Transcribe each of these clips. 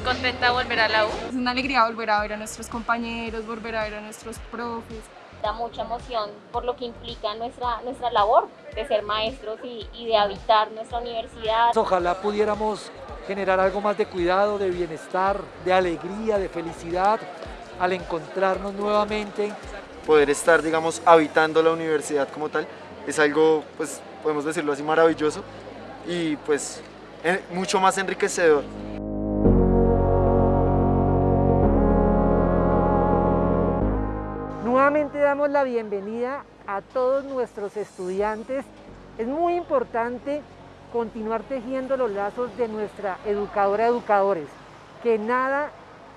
contenta de volver a la U. Es una alegría volver a ver a nuestros compañeros, volver a ver a nuestros profes. Da mucha emoción por lo que implica nuestra, nuestra labor de ser maestros y, y de habitar nuestra universidad. Ojalá pudiéramos generar algo más de cuidado, de bienestar, de alegría, de felicidad al encontrarnos nuevamente. Poder estar, digamos, habitando la universidad como tal es algo, pues, podemos decirlo así, maravilloso y pues mucho más enriquecedor. Damos la bienvenida a todos nuestros estudiantes. Es muy importante continuar tejiendo los lazos de nuestra educadora educadores, que nada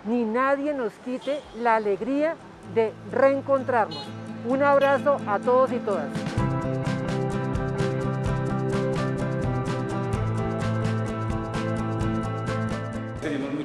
ni nadie nos quite la alegría de reencontrarnos. Un abrazo a todos y todas.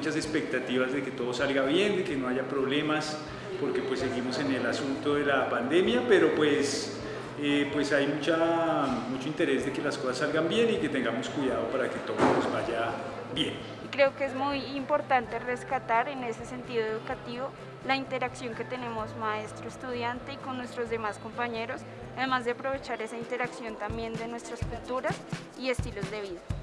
Muchas expectativas de que todo salga bien, de que no haya problemas, porque pues seguimos en el asunto de la pandemia, pero pues, eh, pues hay mucha, mucho interés de que las cosas salgan bien y que tengamos cuidado para que todo nos vaya bien. Creo que es muy importante rescatar en ese sentido educativo la interacción que tenemos maestro-estudiante y con nuestros demás compañeros, además de aprovechar esa interacción también de nuestras culturas y estilos de vida.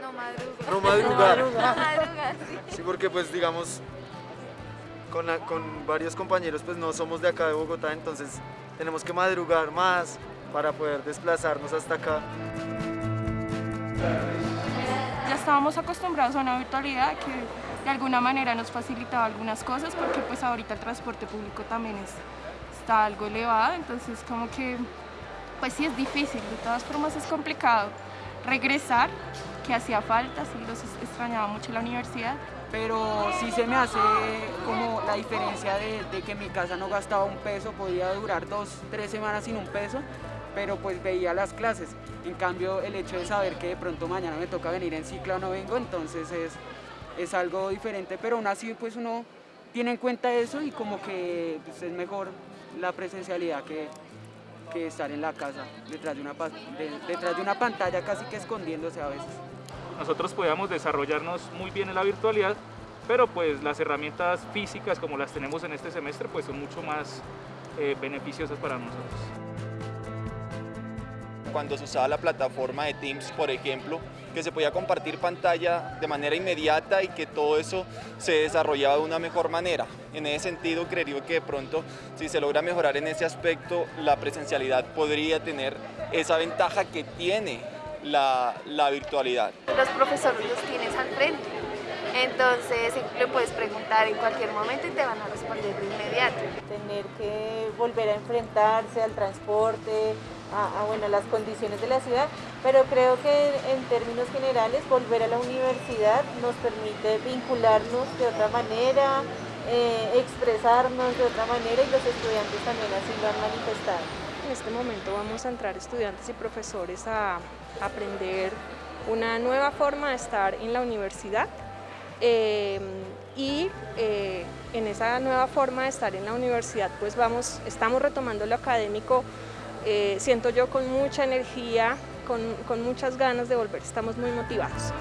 No madrugar. No madrugar. No sí. Sí, porque pues digamos, con, la- con varios compañeros pues no somos de acá de Bogotá, entonces tenemos que madrugar más para poder desplazarnos hasta acá. Ya estábamos acostumbrados a una virtualidad que de alguna manera nos facilitaba algunas cosas porque pues ahorita el transporte público también es, está algo elevado, entonces como que pues sí es difícil, de todas formas es complicado regresar, que hacía falta, sí los extrañaba mucho la universidad. pero sí se me hace como la diferencia de, que mi casa no gastaba un peso, podía durar dos, tres semanas sin un peso, pero pues veía las clases. En cambio, el hecho de saber que de pronto mañana me toca venir en ciclo o no vengo, entonces es, es algo diferente, pero aún así pues uno tiene en cuenta eso y como que pues, es mejor la presencialidad que, que estar en la casa detrás de, una, detrás de una pantalla casi que escondiéndose a veces. nosotros podíamos desarrollarnos muy bien en la virtualidad, pero pues las herramientas físicas como las tenemos en este semestre pues son mucho más eh, beneficiosas para nosotros. Cuando se usaba la plataforma de Teams, por ejemplo, que se podía compartir pantalla de manera inmediata y que todo eso se desarrollaba de una mejor manera. En ese sentido, creería que de pronto, si se logra mejorar en ese aspecto, la presencialidad podría tener esa ventaja que tiene la, la virtualidad. Los profesores los tienes al frente. Entonces le puedes preguntar en cualquier momento y te van a responder de inmediato. tener que volver a enfrentarse al transporte, a, a, bueno, las condiciones de la ciudad, pero creo que en términos generales volver a la universidad nos permite vincularnos de otra manera, eh, expresarnos de otra manera y los estudiantes también así lo han manifestado. En este momento vamos a entrar estudiantes y profesores a aprender una nueva forma de estar en la universidad eh, y eh, en esa nueva forma de estar en la universidad pues vamos, estamos retomando lo académico, eh, siento yo con mucha energía, con, con muchas ganas de volver, estamos muy motivados.